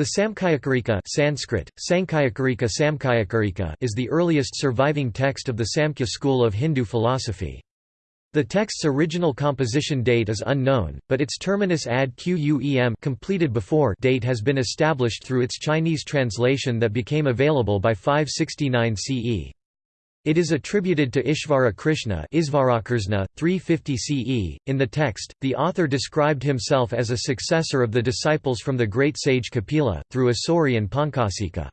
The Samkhyakarika Sanskrit, Sankhayakarika Samkhayakarika is the earliest surviving text of the Samkhya school of Hindu philosophy. The text's original composition date is unknown, but its terminus ad quem completed before date has been established through its Chinese translation that became available by 569 CE. It is attributed to Ishvara Krishna 350 CE. .In the text, the author described himself as a successor of the disciples from the great sage Kapila, through Asuri and Pankasika.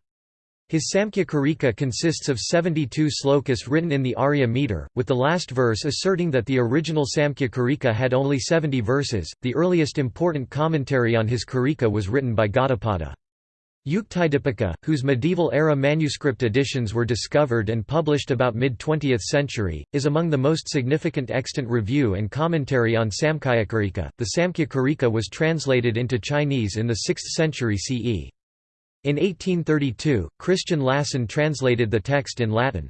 His Samkhya Karika consists of 72 slokas written in the Arya meter, with the last verse asserting that the original Samkhya Karika had only 70 verses. The earliest important commentary on his Karika was written by Gaudapada. Yuktidipika, whose medieval-era manuscript editions were discovered and published about mid-20th century, is among the most significant extant review and commentary on Samkhyakarika. The Samkhya Karika was translated into Chinese in the 6th century CE. In 1832, Christian Lassen translated the text in Latin.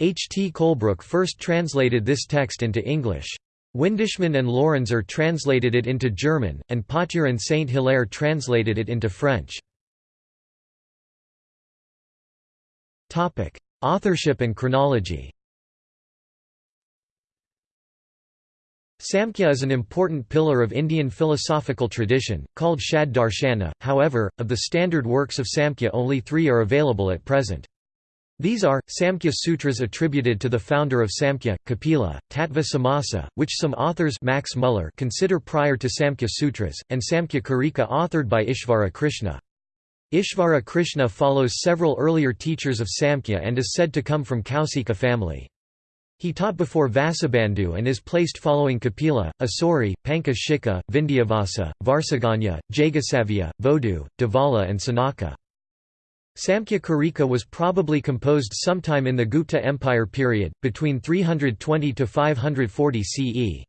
H. T. Colebrooke first translated this text into English. Windischmann and Lorinser translated it into German, and Pauthier and Saint Hilaire translated it into French. Authorship and chronology Samkhya is an important pillar of Indian philosophical tradition, called Shad Darshana, however, of the standard works of Samkhya only three are available at present. These are, Samkhya Sutras attributed to the founder of Samkhya, Kapila, Tattva Samasa, which some authors Max Muller consider prior to Samkhya Sutras, and Samkhya Karika authored by Ishvara Krishna. Ishvara Krishna follows several earlier teachers of Samkhya and is said to come from Kausika family. He taught before Vasubandhu and is placed following Kapila, Asuri, Pankashika, Vindhyavasa, Varsaganya, Jagasavya, Vodu, Devala and Sanaka. Samkhya Karika was probably composed sometime in the Gupta Empire period, between 320 to 540 CE.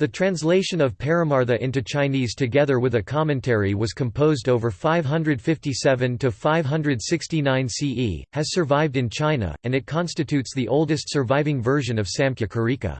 The translation of Paramartha into Chinese together with a commentary was composed over 557 to 569 CE, has survived in China, and it constitutes the oldest surviving version of Samkhya Karika.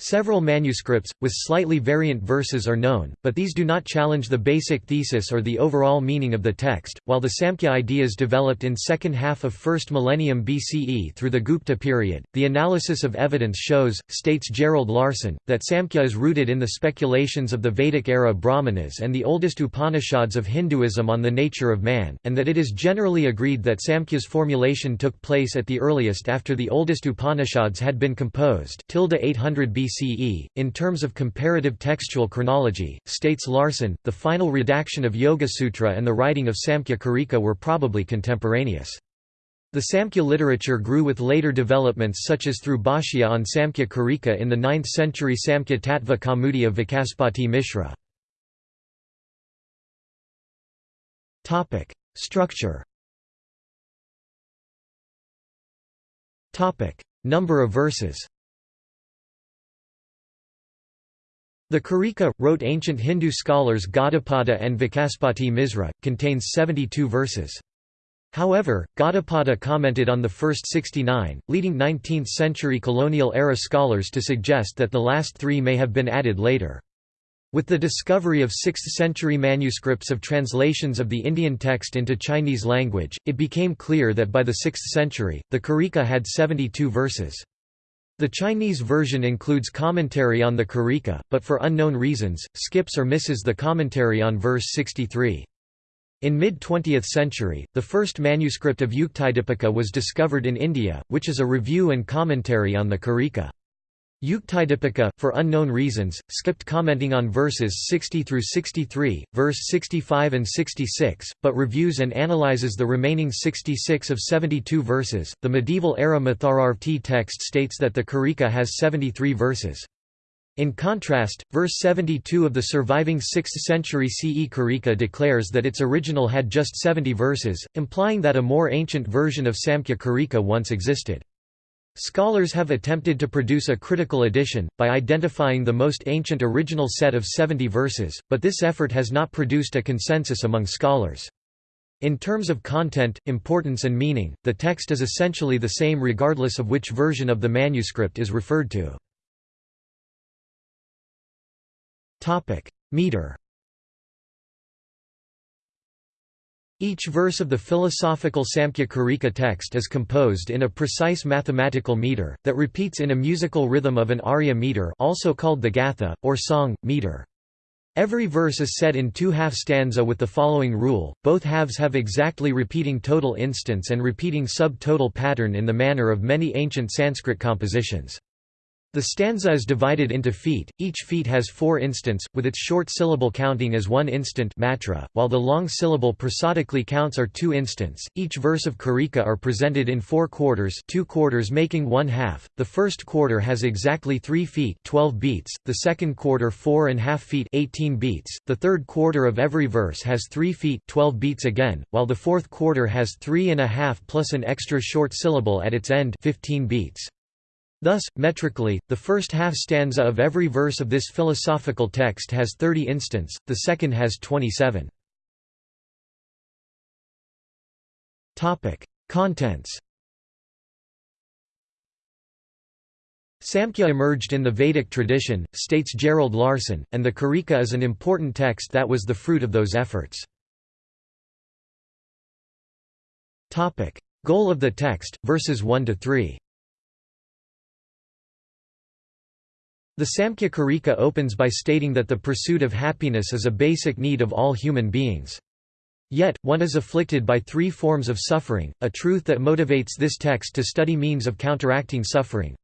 Several manuscripts, with slightly variant verses are known, but these do not challenge the basic thesis or the overall meaning of the text. While the Samkhya ideas developed in second half of 1st millennium BCE through the Gupta period, the analysis of evidence shows, states Gerald Larson, that Samkhya is rooted in the speculations of the Vedic-era Brahmanas and the oldest Upanishads of Hinduism on the nature of man, and that it is generally agreed that Samkhya's formulation took place at the earliest after the oldest Upanishads had been composed 800 BCE BCE. In terms of comparative textual chronology, states Larson, the final redaction of Yoga Sutra and the writing of Samkhya Karika were probably contemporaneous. The Samkhya literature grew with later developments such as through Bhashya on Samkhya Karika in the 9th century Samkhya Tattva Kaumudi of Vachaspati Mishra. Structure Number of verses The Karika, wrote ancient Hindu scholars Gaudapada and Vachaspati Misra, contains 72 verses. However, Gaudapada commented on the first 69, leading 19th-century colonial-era scholars to suggest that the last three may have been added later. With the discovery of 6th-century manuscripts of translations of the Indian text into Chinese language, it became clear that by the 6th century, the Karika had 72 verses. The Chinese version includes commentary on the Karika, but for unknown reasons, skips or misses the commentary on verse 63. In mid-20th century, the first manuscript of Yuktidipika was discovered in India, which is a review and commentary on the Karika. Yuktidipika, for unknown reasons, skipped commenting on verses 60 through 63, verse 65 and 66, but reviews and analyzes the remaining 66 of 72 verses. The medieval era Mathararvati text states that the Karika has 73 verses. In contrast, verse 72 of the surviving 6th century CE Karika declares that its original had just 70 verses, implying that a more ancient version of Samkhya Karika once existed. Scholars have attempted to produce a critical edition, by identifying the most ancient original set of 70 verses, but this effort has not produced a consensus among scholars. In terms of content, importance and meaning, the text is essentially the same regardless of which version of the manuscript is referred to. Meter Each verse of the philosophical Samkhya Karika text is composed in a precise mathematical meter, that repeats in a musical rhythm of an arya meter also called the gatha, or song, meter. Every verse is set in two half stanza with the following rule, both halves have exactly repeating total instants and repeating sub-total pattern in the manner of many ancient Sanskrit compositions. The stanza is divided into feet, each feet has four instants, with its short syllable counting as one instant matra, while the long syllable prosodically counts are two instants. Each verse of Karika are presented in four quarters two quarters making one half, the first quarter has exactly three feet 12 beats, the second quarter four and half feet 18 beats, the third quarter of every verse has three feet 12 beats again, while the fourth quarter has three and a half plus an extra short syllable at its end 15 beats. Thus, metrically, the first half stanza of every verse of this philosophical text has 30 instants, the second has 27. Contents Samkhya emerged in the Vedic tradition, states Gerald Larson, and the Karika is an important text that was the fruit of those efforts. Goal of the text, verses 1 to 3 The Samkhya Karika opens by stating that the pursuit of happiness is a basic need of all human beings. Yet, one is afflicted by three forms of suffering, a truth that motivates this text to study means of counteracting suffering.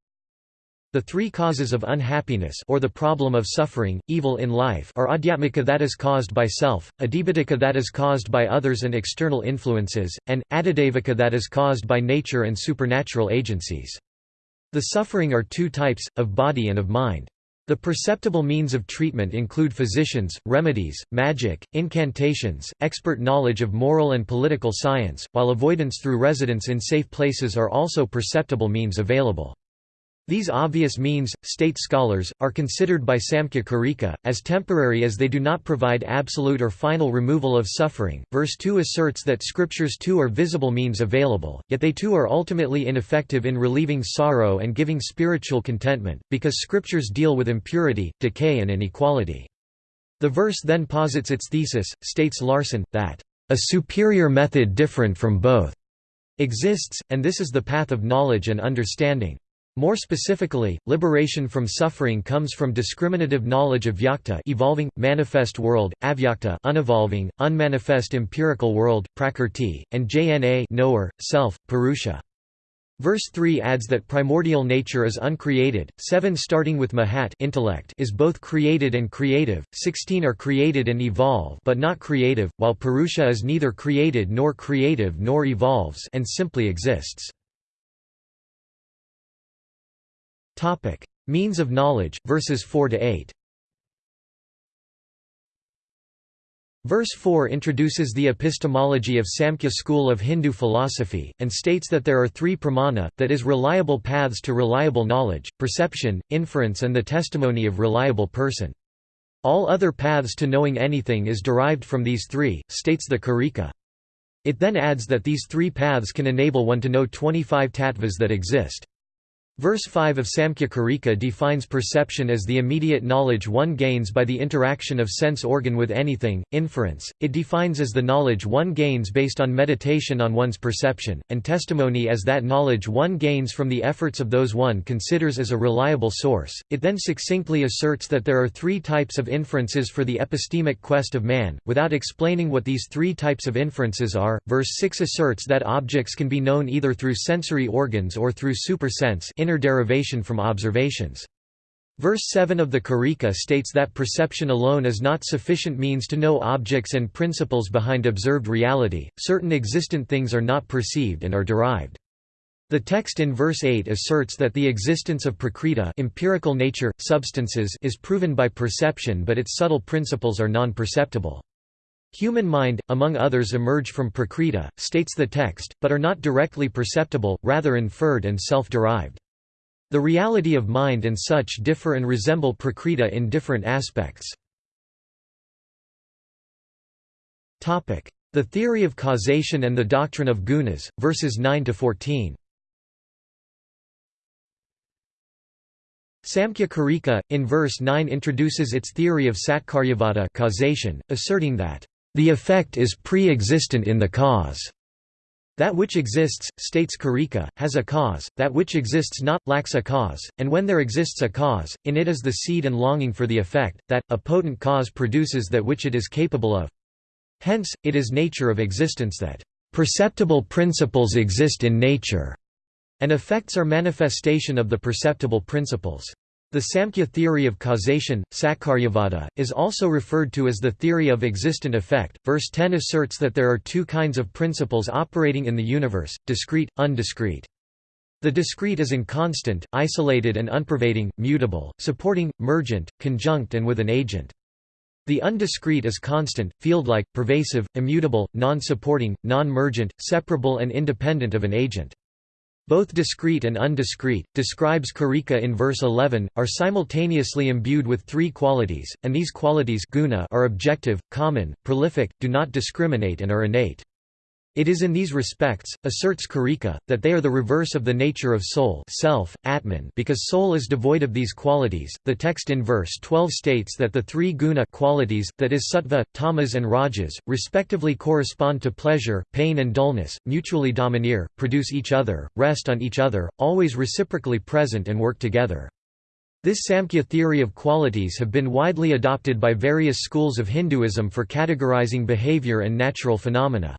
The three causes of unhappiness or the problem of suffering, evil in life are adhyatmika that is caused by self, adibhadika that is caused by others and external influences, and, adidevika that is caused by nature and supernatural agencies. The suffering are two types, of body and of mind. The perceptible means of treatment include physicians, remedies, magic, incantations, expert knowledge of moral and political science, while avoidance through residence in safe places are also perceptible means available. These obvious means, state scholars, are considered by Samkhya Karika, as temporary as they do not provide absolute or final removal of suffering. Verse 2 asserts that scriptures too are visible means available, yet they too are ultimately ineffective in relieving sorrow and giving spiritual contentment, because scriptures deal with impurity, decay, and inequality. The verse then posits its thesis, states Larson, that, a superior method different from both exists, and this is the path of knowledge and understanding. More specifically, liberation from suffering comes from discriminative knowledge of vyakta evolving, manifest world, avyakta unevolving, unmanifest empirical world, prakrti, and jna knower, self, purusha. Verse 3 adds that primordial nature is uncreated, 7 starting with mahat intellect is both created and creative, 16 are created and evolve but not creative, while purusha is neither created nor creative nor evolves and simply exists. Topic: Means of knowledge, verses 4 to 8. Verse 4 introduces the epistemology of Samkhya school of Hindu philosophy, and states that there are three pramana, that is reliable paths to reliable knowledge, perception, inference and the testimony of reliable person. All other paths to knowing anything is derived from these three, states the Karika. It then adds that these three paths can enable one to know 25 tattvas that exist. Verse 5 of Samkhya Karika defines perception as the immediate knowledge one gains by the interaction of sense organ with anything, inference, it defines as the knowledge one gains based on meditation on one's perception, and testimony as that knowledge one gains from the efforts of those one considers as a reliable source. It then succinctly asserts that there are three types of inferences for the epistemic quest of man, without explaining what these three types of inferences are. Verse 6 asserts that objects can be known either through sensory organs or through supersense inner derivation from observations. Verse 7 of the Karika states that perception alone is not sufficient means to know objects and principles behind observed reality, certain existent things are not perceived and are derived. The text in verse 8 asserts that the existence of prakriti empirical nature, substances is proven by perception but its subtle principles are non-perceptible. Human mind, among others emerge from prakriti, states the text, but are not directly perceptible, rather inferred and self-derived. The reality of mind and such differ and resemble prakriti in different aspects. The theory of causation and the doctrine of gunas, verses 9 to 14. Samkhya Karika, in verse 9 introduces its theory of satkaryavada causation, asserting that The effect is pre-existent in the cause. That which exists, states Karika, has a cause, that which exists not, lacks a cause, and when there exists a cause, in it is the seed and longing for the effect, that, a potent cause produces that which it is capable of. Hence, it is nature of existence that, "...perceptible principles exist in nature", and effects are manifestation of the perceptible principles. The Samkhya theory of causation, Satkaryavada, is also referred to as the theory of existent effect. Verse 10 asserts that there are two kinds of principles operating in the universe discrete, undiscrete. The discrete is inconstant, isolated and unpervading, mutable, supporting, mergent, conjunct, and with an agent. The undiscrete is constant, field-like, pervasive, immutable, non-supporting, non-mergent, separable and independent of an agent. Both discrete and undiscrete, describes Karika in verse 11, are simultaneously imbued with three qualities, and these qualities guna are objective, common, prolific, do not discriminate and are innate. It is in these respects, asserts Karika, that they are the reverse of the nature of soul self, atman because soul is devoid of these qualities. The text in verse 12 states that the three guna qualities, that is sattva, tamas and rajas, respectively correspond to pleasure, pain and dullness, mutually domineer, produce each other, rest on each other, always reciprocally present and work together. This Samkhya theory of qualities have been widely adopted by various schools of Hinduism for categorizing behavior and natural phenomena.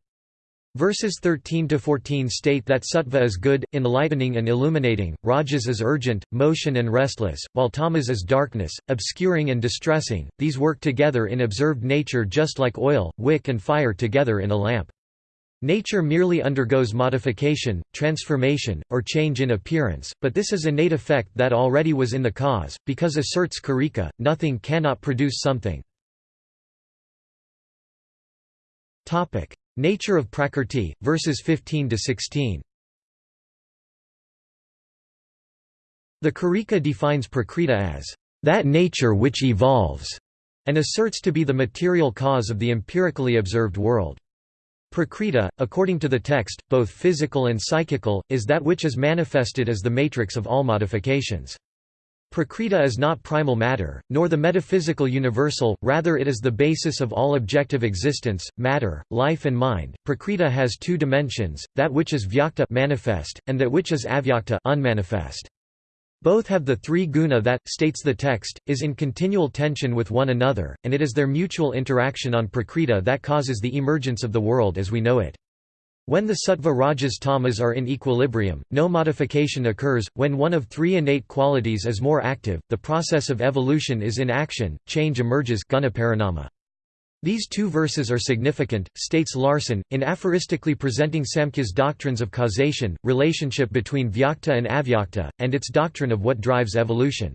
Verses 13 to 14 state that sattva is good, enlightening and illuminating, rajas is urgent, motion and restless, while tamas is darkness, obscuring and distressing. These work together in observed nature just like oil, wick and fire together in a lamp. Nature merely undergoes modification, transformation, or change in appearance, but this is innate effect that already was in the cause, because asserts Karika, nothing cannot produce something. Nature of Prakrti, verses 15 to 16. The Karika defines Prakriti as that nature which evolves, and asserts to be the material cause of the empirically observed world. Prakriti, according to the text, both physical and psychical, is that which is manifested as the matrix of all modifications. Prakriti is not primal matter, nor the metaphysical universal, rather it is the basis of all objective existence, matter, life and mind. Prakriti has two dimensions, that which is vyakta manifest, and that which is avyakta unmanifest. Both have the three guna that, states the text, is in continual tension with one another, and it is their mutual interaction on prakriti that causes the emergence of the world as we know it. When the sattva rajas tamas are in equilibrium, no modification occurs. When one of three innate qualities is more active, the process of evolution is in action, change emerges gunaparinama. These two verses are significant, states Larson, in aphoristically presenting Samkhya's doctrines of causation, relationship between vyakta and avyakta, and its doctrine of what drives evolution.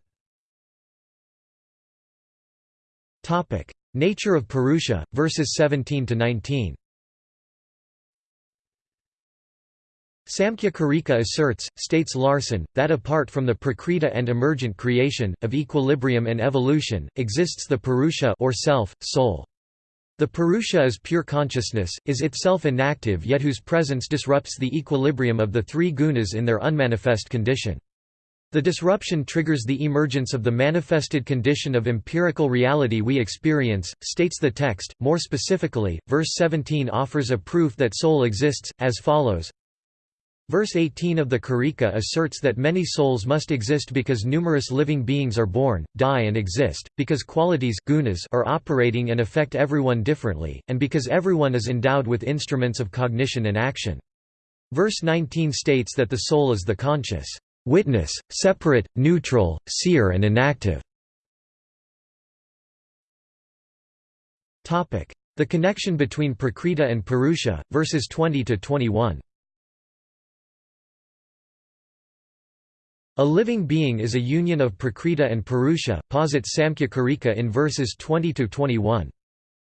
Nature of Purusha, verses 17 to 19. Samkhya Karika asserts, states Larson, that apart from the prakriti and emergent creation, of equilibrium and evolution, exists the Purusha or self, soul. The Purusha is pure consciousness, is itself inactive yet whose presence disrupts the equilibrium of the three gunas in their unmanifest condition. The disruption triggers the emergence of the manifested condition of empirical reality we experience, states the text. More specifically, verse 17 offers a proof that soul exists, as follows Verse 18 of the Karika asserts that many souls must exist because numerous living beings are born, die and exist, because qualities gunas are operating and affect everyone differently, and because everyone is endowed with instruments of cognition and action. Verse 19 states that the soul is the conscious witness, separate, neutral, seer and inactive. The connection between Prakriti and Purusha, verses 20–21 A living being is a union of Prakriti and Purusha, posits Samkhya Karika in verses 20–21.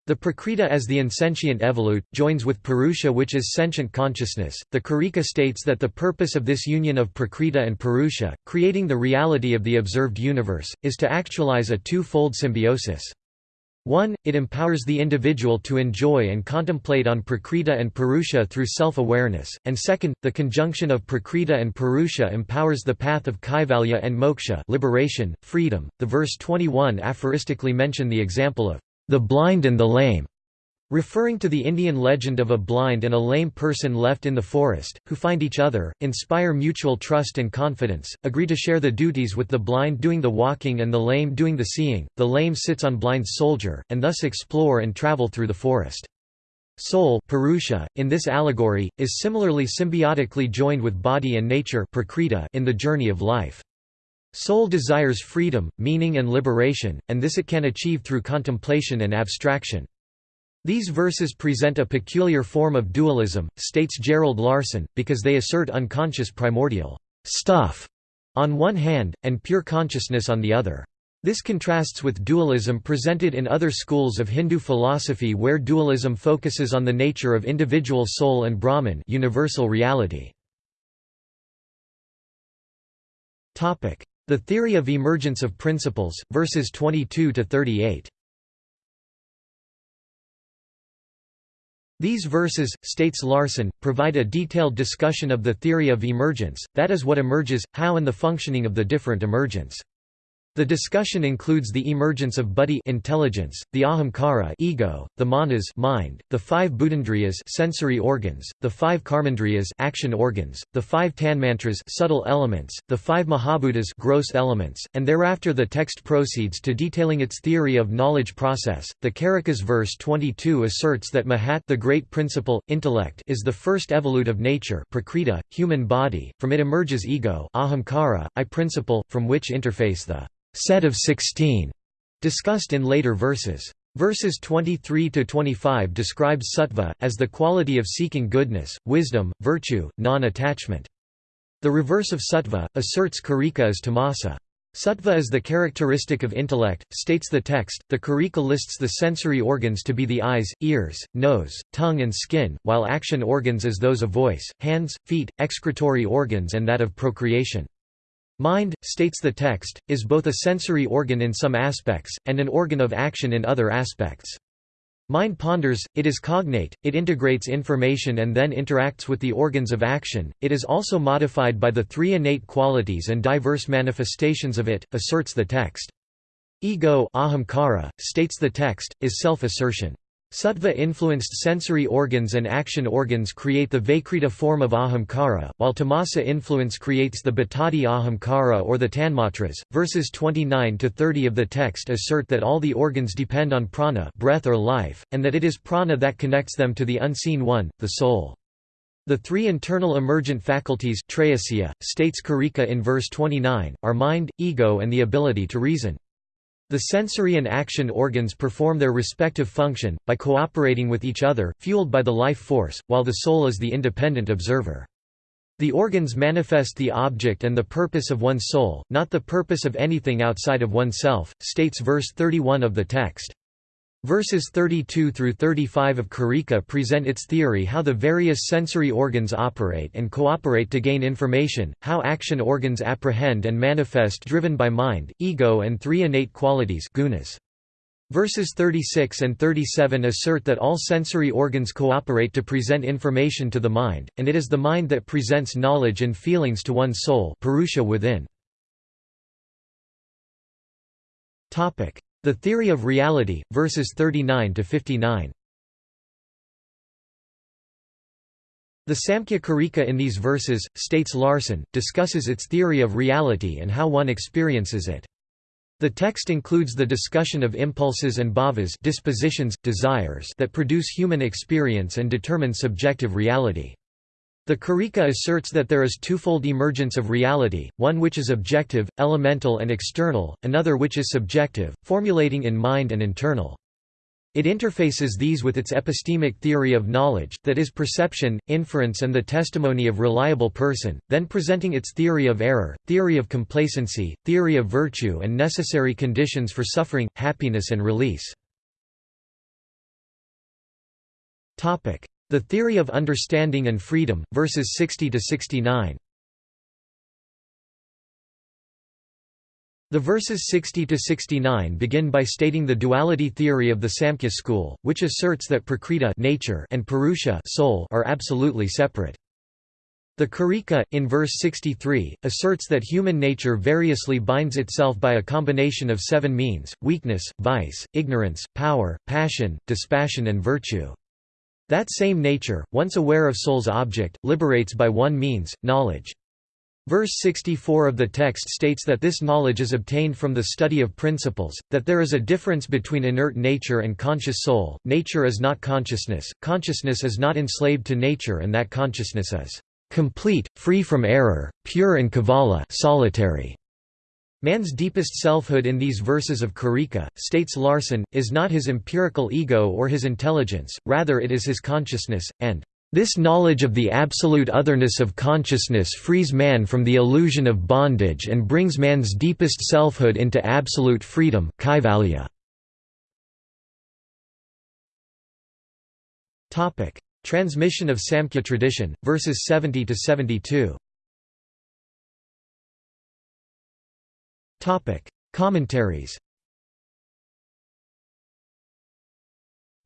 The Prakriti as the insentient evolute, joins with Purusha which is sentient consciousness. The Karika states that the purpose of this union of Prakriti and Purusha, creating the reality of the observed universe, is to actualize a two-fold symbiosis. 1. It empowers the individual to enjoy and contemplate on Prakriti and Purusha through self-awareness, and second, the conjunction of Prakriti and Purusha empowers the path of Kaivalya and moksha liberation, freedom. The verse 21 aphoristically mention the example of the blind and the lame. Referring to the Indian legend of a blind and a lame person left in the forest, who find each other, inspire mutual trust and confidence, agree to share the duties with the blind doing the walking and the lame doing the seeing, the lame sits on blind's soldier, and thus explore and travel through the forest. Soul Purusha, in this allegory, is similarly symbiotically joined with body and nature in the journey of life. Soul desires freedom, meaning and liberation, and this it can achieve through contemplation and abstraction. These verses present a peculiar form of dualism, states Gerald Larson, because they assert unconscious primordial stuff on one hand, and pure consciousness on the other. This contrasts with dualism presented in other schools of Hindu philosophy where dualism focuses on the nature of individual soul and Brahman universal reality. The theory of emergence of principles, verses 22–38 These verses, states Larson, provide a detailed discussion of the theory of emergence, that is what emerges, how and the functioning of the different emergence. The discussion includes the emergence of buddhi intelligence, the ahamkara ego, the manas mind, the five budhendriyas sensory organs, the five karmendriyas action organs, the five tanmatras subtle elements, the five mahabhutas gross elements, and thereafter the text proceeds to detailing its theory of knowledge process. The Karikas verse 22 asserts that Mahat the great principle, intellect is the first evolute of nature prakriti, human body, from it emerges ego ahamkara, I principle, from which interface the set of 16, discussed in later verses. Verses 23 to 25 describes sattva as the quality of seeking goodness, wisdom, virtue, non-attachment. The reverse of sattva asserts karika as tamasa. Sattva is the characteristic of intellect, states the text. The karika lists the sensory organs to be the eyes, ears, nose, tongue, and skin, while action organs as those of voice, hands, feet, excretory organs, and that of procreation. Mind, states the text, is both a sensory organ in some aspects, and an organ of action in other aspects. Mind ponders, it is cognate, it integrates information and then interacts with the organs of action, it is also modified by the three innate qualities and diverse manifestations of it, asserts the text. Ego ahamkara, states the text, is self-assertion. Sattva-influenced sensory organs and action organs create the Vaikrita form of ahamkara, while tamasa influence creates the bhattadi ahamkara or the tanmatras. Verses 29 to 30 of the text assert that all the organs depend on prana, breath or life, and that it is prana that connects them to the unseen one, the soul. The three internal emergent faculties states Karika in verse 29, are mind, ego and the ability to reason. The sensory and action organs perform their respective function, by cooperating with each other, fueled by the life force, while the soul is the independent observer. The organs manifest the object and the purpose of one's soul, not the purpose of anything outside of oneself, states verse 31 of the text. Verses 32 through 35 of Karika present its theory how the various sensory organs operate and cooperate to gain information, how action organs apprehend and manifest driven by mind, ego and three innate qualities gunas. Verses 36 and 37 assert that all sensory organs cooperate to present information to the mind, and it is the mind that presents knowledge and feelings to one's soul purusha within. The Theory of Reality, verses 39 to 59. The Samkhya Karika in these verses, states Larson, discusses its theory of reality and how one experiences it. The text includes the discussion of impulses and bhavas dispositions, desires that produce human experience and determine subjective reality. The Karika asserts that there is twofold emergence of reality, one which is objective, elemental and external, another which is subjective, formulating in mind and internal. It interfaces these with its epistemic theory of knowledge, that is perception, inference and the testimony of reliable person, then presenting its theory of error, theory of complacency, theory of virtue and necessary conditions for suffering, happiness and release. The Theory of Understanding and Freedom, verses 60 to 69. The verses 60 to 69 begin by stating the duality theory of the Samkhya school, which asserts that prakriti nature and purusha soul are absolutely separate. The Karika, in verse 63, asserts that human nature variously binds itself by a combination of seven means, weakness, vice, ignorance, power, passion, dispassion and virtue. That same nature, once aware of soul's object, liberates by one means, knowledge. Verse 64 of the text states that this knowledge is obtained from the study of principles, that there is a difference between inert nature and conscious soul, nature is not consciousness, consciousness is not enslaved to nature and that consciousness is complete, free from error, pure and kavala solitary. Man's deepest selfhood in these verses of Karika, states Larson, is not his empirical ego or his intelligence, rather it is his consciousness, and this knowledge of the absolute otherness of consciousness frees man from the illusion of bondage and brings man's deepest selfhood into absolute freedom. Transmission of Samkhya tradition, verses 70 Topic: Commentaries.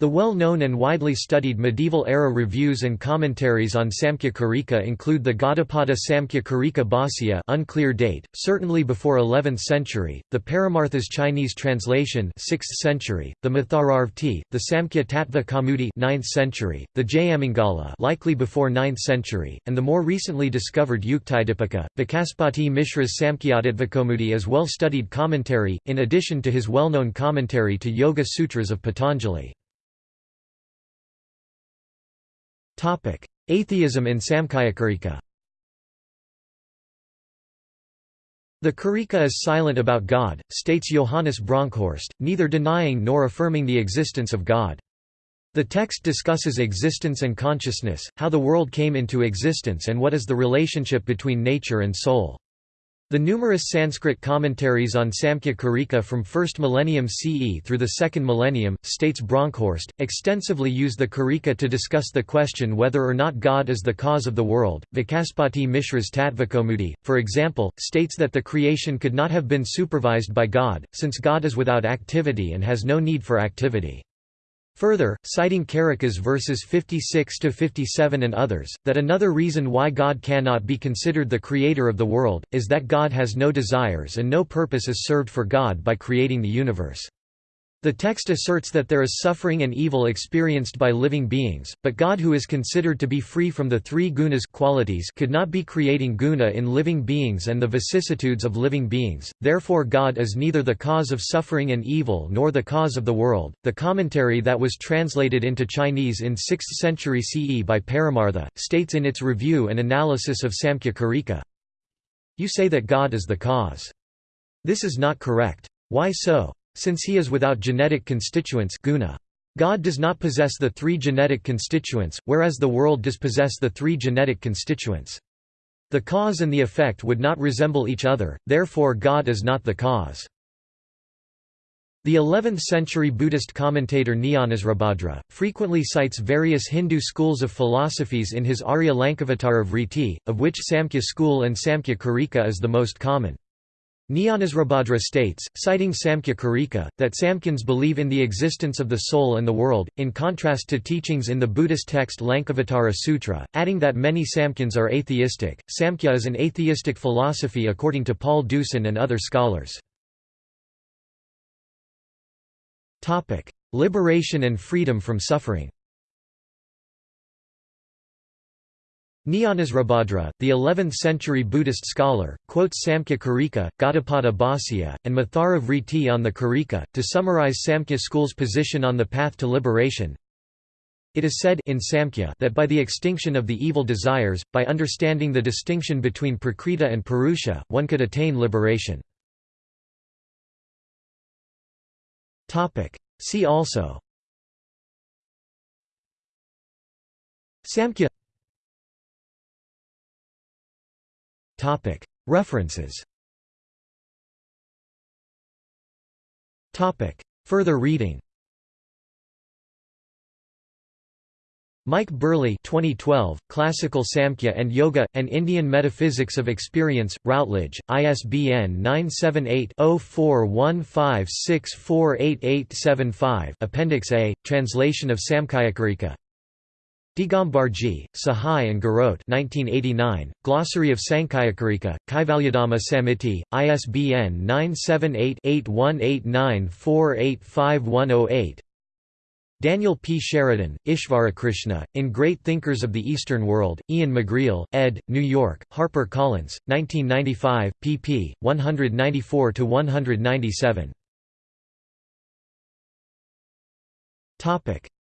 The well-known and widely studied medieval-era reviews and commentaries on Samkhya Karika include the Gaudapada Samkhya Karika Bhāsya unclear date, certainly before 11th century, the Paramartha's Chinese translation 6th century, the Mathararvati, the Samkhya Tattva Kaumudi 9th century, the Jayamangala likely before 9th century, and the more recently discovered Yuktidipika. Vachaspati Mishra's Samkhyatattvakaumudi is well-studied commentary, in addition to his well-known commentary to Yoga Sutras of Patanjali. Atheism in Samkhyakarika The Karika is silent about God, states Johannes Bronkhorst, neither denying nor affirming the existence of God. The text discusses existence and consciousness, how the world came into existence and what is the relationship between nature and soul. The numerous Sanskrit commentaries on Samkhya Karika from 1st millennium CE through the 2nd millennium, states Bronkhorst, extensively use the Karika to discuss the question whether or not God is the cause of the world. Vachaspati Mishra's Tattvakaumudi, for example, states that the creation could not have been supervised by God, since God is without activity and has no need for activity. Further, citing Karikas verses 56–57 and others, that another reason why God cannot be considered the creator of the world, is that God has no desires and no purpose is served for God by creating the universe. The text asserts that there is suffering and evil experienced by living beings, but God who is considered to be free from the three gunas qualities could not be creating guna in living beings and the vicissitudes of living beings, therefore God is neither the cause of suffering and evil nor the cause of the world. The commentary that was translated into Chinese in 6th century CE by Paramartha, states in its review and analysis of Samkhya Karika, You say that God is the cause. This is not correct. Why so? Since he is without genetic constituents guna. God does not possess the three genetic constituents, whereas the world does possess the three genetic constituents. The cause and the effect would not resemble each other, therefore God is not the cause. The 11th-century Buddhist commentator Jnanasribhadra, frequently cites various Hindu schools of philosophies in his Arya Lankavatara Vritti, of which Samkhya school and Samkhya Karika is the most common. Jnanasribhadra states, citing Samkhya Karika, that Samkhyans believe in the existence of the soul and the world, in contrast to teachings in the Buddhist text Lankavatara Sutra, adding that many Samkhyans are atheistic. Samkhya is an atheistic philosophy according to Paul Deussen and other scholars. Liberation and freedom from suffering Jnanasribhadra, the 11th-century Buddhist scholar, quotes Samkhya Karika, Gaudapada Bhāsya, and Mathara Vritti on the Karika, to summarize Samkhya school's position on the path to liberation. It is said in Samkhya that by the extinction of the evil desires, by understanding the distinction between Prakriti and Purusha, one could attain liberation. See also Samkhya References. Further reading. Mike Burley 2012, Classical Samkhya and Yoga, An Indian Metaphysics of Experience, Routledge, ISBN 978-0415648875 Appendix A, Translation of Samkhayakarika Digambarji, Sahai and Garot 1989, Glossary of Sankhyakarika, Kaivalyadhama Samiti, ISBN 978-8189485108 Daniel P. Sheridan, Ishvarakrishna, In Great Thinkers of the Eastern World, Ian McGreal, ed., New York, Harper Collins, 1995, pp. 194–197.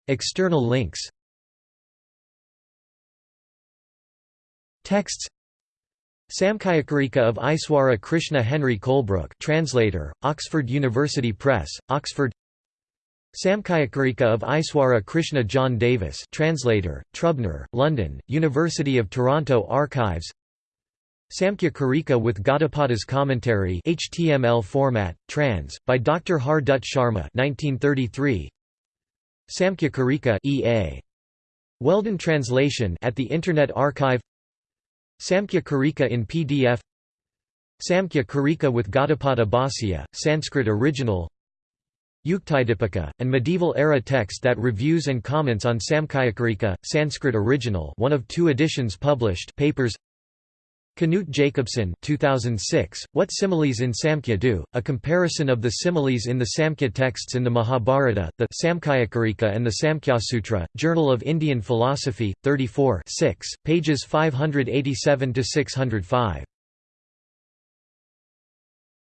External links Texts Samkhyakarika of Iswara Krishna Henry Colebrooke translator, Oxford University Press, Oxford Samkhyakarika of Iswara Krishna John Davis translator, Trubner, London, University of Toronto Archives Samkhya Karika with Gaudapada's commentary HTML format, trans, by Dr. Har Dutt Sharma 1933. Samkhya Karika EA. Weldon translation at the Internet Archive Samkhya Karika in PDF Samkhya Karika with Gaudapada Bhasya, Sanskrit original Yuktidipika, an medieval-era text that reviews and comments on Samkhyakarika, Sanskrit original one of two editions published papers Knut Jacobsen 2006, What Similes in Samkhya Do, a comparison of the similes in the Samkhya texts in the Mahabharata, the Samkhyakarika and the Samkhya-sutra, Journal of Indian Philosophy, 34 6, pages 587–605.